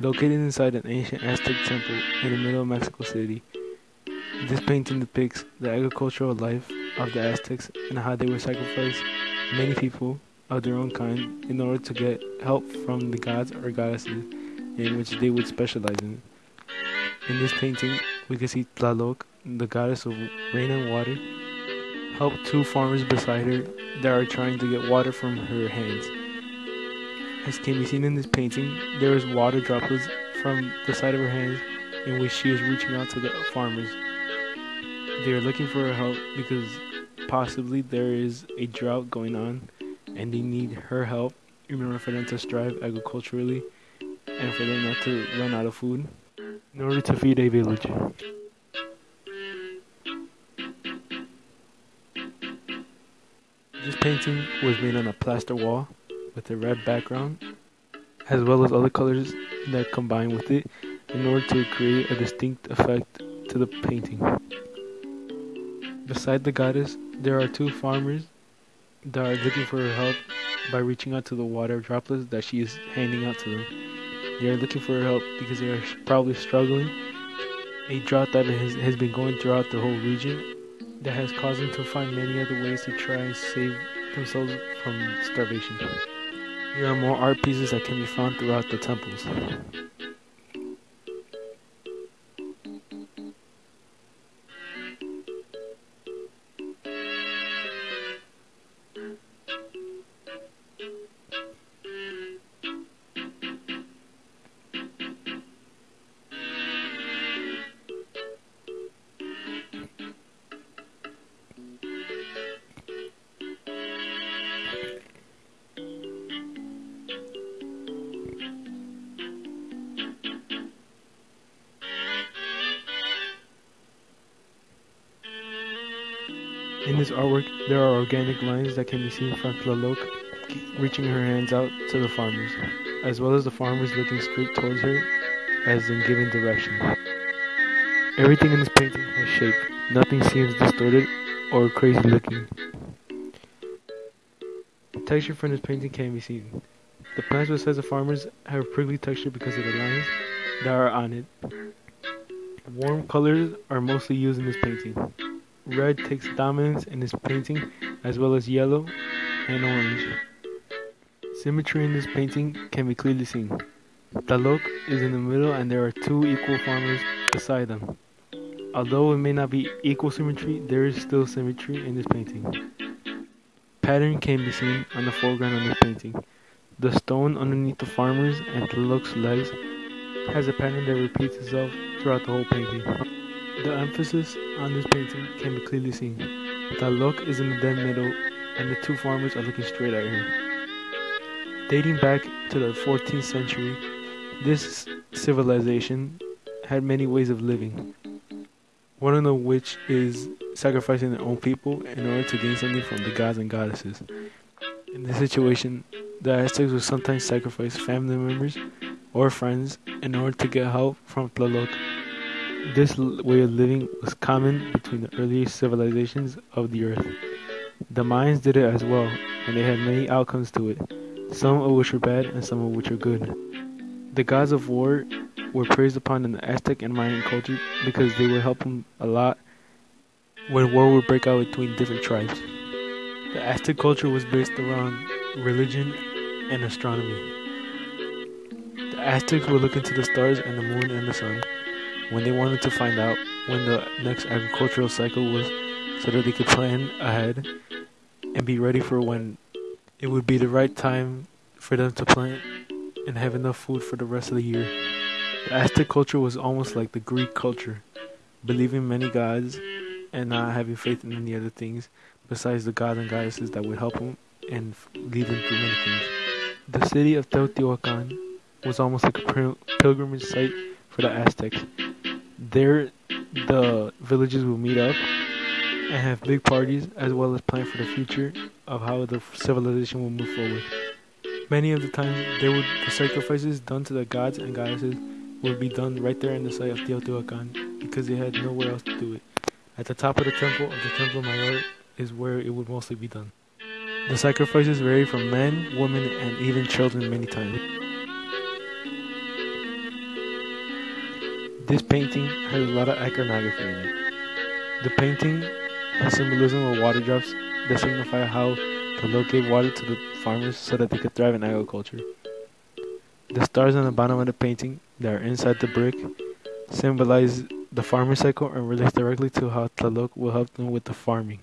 Located inside an ancient Aztec temple in the middle of Mexico City, this painting depicts the agricultural life of the Aztecs and how they would sacrifice many people of their own kind in order to get help from the gods or goddesses in which they would specialize in. In this painting, we can see Tlaloc, the goddess of rain and water, help two farmers beside her that are trying to get water from her hands. As can be seen in this painting, there is water droplets from the side of her hands in which she is reaching out to the farmers. They are looking for her help because possibly there is a drought going on and they need her help in order for them to strive agriculturally and for them not to run out of food in order to feed a village. This painting was made on a plaster wall with a red background, as well as other colors that combine with it in order to create a distinct effect to the painting. Beside the goddess, there are two farmers that are looking for her help by reaching out to the water droplets that she is handing out to them. They are looking for her help because they are probably struggling. A drought that has, has been going throughout the whole region that has caused them to find many other ways to try and save themselves from starvation. There are more art pieces that can be found throughout the temples. In this artwork, there are organic lines that can be seen from Tlaloc reaching her hands out to the farmers, as well as the farmers looking straight towards her as in giving direction. Everything in this painting has shape. Nothing seems distorted or crazy looking. Texture from this painting can be seen. The plants besides the farmers have a prickly texture because of the lines that are on it. Warm colors are mostly used in this painting. Red takes dominance in this painting, as well as yellow and orange. Symmetry in this painting can be clearly seen. Tlaloc is in the middle and there are two equal farmers beside them. Although it may not be equal symmetry, there is still symmetry in this painting. Pattern can be seen on the foreground of this painting. The stone underneath the farmers and Tlaloc's legs has a pattern that repeats itself throughout the whole painting. The emphasis on this painting can be clearly seen. Tlaloc is in the dead middle and the two farmers are looking straight at her. Dating back to the 14th century, this civilization had many ways of living. One of them which is sacrificing their own people in order to gain something from the gods and goddesses. In this situation, the Aztecs would sometimes sacrifice family members or friends in order to get help from Tlaloc. This way of living was common between the earliest civilizations of the earth. The Mayans did it as well, and they had many outcomes to it, some of which were bad and some of which were good. The gods of war were praised upon in the Aztec and Mayan culture because they would help them a lot when war would break out between different tribes. The Aztec culture was based around religion and astronomy. The Aztecs would look into the stars and the moon and the sun when they wanted to find out when the next agricultural cycle was so that they could plan ahead and be ready for when it would be the right time for them to plant and have enough food for the rest of the year. The Aztec culture was almost like the Greek culture, believing many gods and not having faith in any other things besides the gods and goddesses that would help them and lead them through many things. The city of Teotihuacan was almost like a pilgrimage site for the Aztecs. There, the villages will meet up and have big parties as well as plan for the future of how the civilization will move forward. Many of the times, there would the sacrifices done to the gods and goddesses would be done right there in the site of Teotihuacan because they had nowhere else to do it. At the top of the temple of the Templo Mayor is where it would mostly be done. The sacrifices vary from men, women, and even children many times. This painting has a lot of iconography in it. The painting has symbolism of water drops that signify how to locate water to the farmers so that they could thrive in agriculture. The stars on the bottom of the painting that are inside the brick symbolize the farming cycle and relates directly to how Tlaloc will help them with the farming.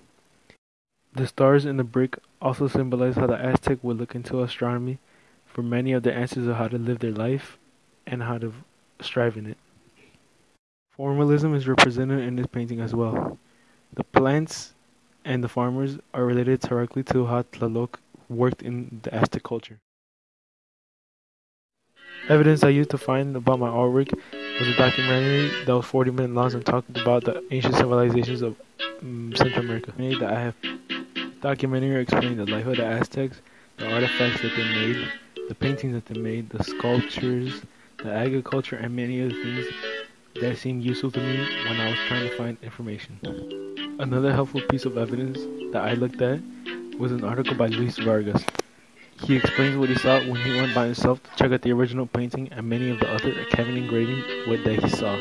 The stars in the brick also symbolize how the Aztec would look into astronomy for many of the answers of how to live their life and how to strive in it. Formalism is represented in this painting as well. The plants and the farmers are related directly to how Tlaloc worked in the Aztec culture. Evidence I used to find about my artwork was a documentary that was 40 minutes long and talked about the ancient civilizations of um, Central America. That I have documentary explaining the life of the Aztecs, the artifacts that they made, the paintings that they made, the sculptures, the agriculture, and many other things that seemed useful to me when I was trying to find information. Another helpful piece of evidence that I looked at was an article by Luis Vargas. He explains what he saw when he went by himself to check out the original painting and many of the other Kevin engravings that he saw.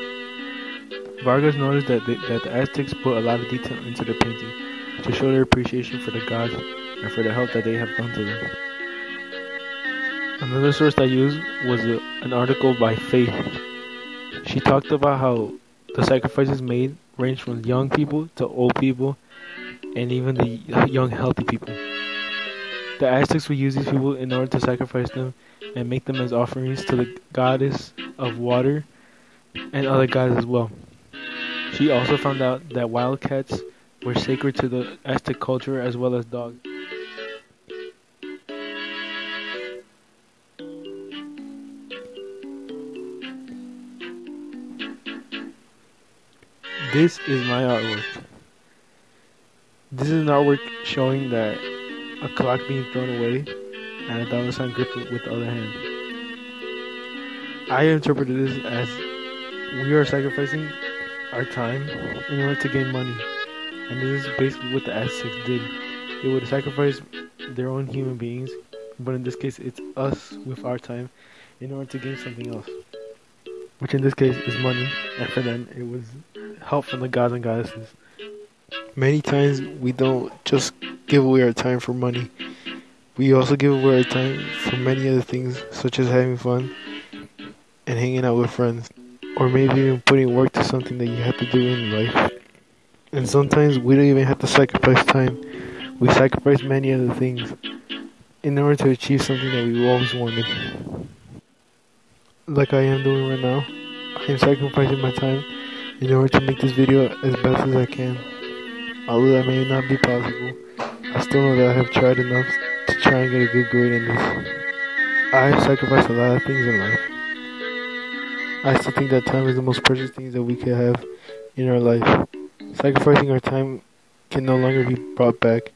Vargas noticed that the, that the Aztecs put a lot of detail into their painting to show their appreciation for the gods and for the help that they have done to them. Another source I used was a, an article by Faith she talked about how the sacrifices made range from young people to old people and even the young healthy people. The Aztecs would use these people in order to sacrifice them and make them as offerings to the goddess of water and other gods as well. She also found out that wildcats were sacred to the Aztec culture as well as dogs. This is my artwork. This is an artwork showing that a clock being thrown away and a dollar sign gripped with the other hand. I interpreted this as we are sacrificing our time in order to gain money. And this is basically what the Aztecs did. They would sacrifice their own human beings, but in this case it's us with our time in order to gain something else. Which in this case is money, and for them it was help from the gods and goddesses. Many times we don't just give away our time for money. We also give away our time for many other things, such as having fun and hanging out with friends, or maybe even putting work to something that you have to do in life. And sometimes we don't even have to sacrifice time. We sacrifice many other things in order to achieve something that we always wanted. Like I am doing right now, I am sacrificing my time in order to make this video as best as I can. Although that may not be possible, I still know that I have tried enough to try and get a good grade in this. I sacrificed a lot of things in life. I still think that time is the most precious thing that we can have in our life. Sacrificing our time can no longer be brought back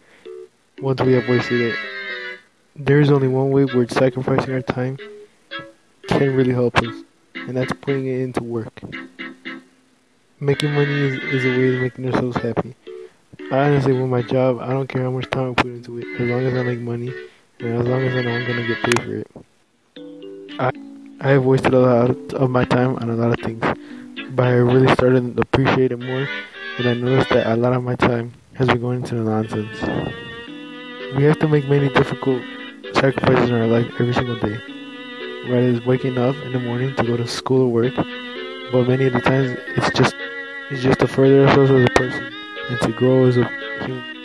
once we have wasted it. There is only one way where sacrificing our time can really help us, and that's putting it into work. Making money is, is a way of making ourselves happy. I honestly, with my job, I don't care how much time I put into it, as long as I make money, and as long as I know I'm gonna get paid for it. I I have wasted a lot of my time on a lot of things, but I really started to appreciate it more, and I noticed that a lot of my time has been going into the nonsense. We have to make many difficult sacrifices in our life every single day. Whether it's waking up in the morning to go to school or work, but many of the times it's just it's just to further ourselves as a person and to grow as a human.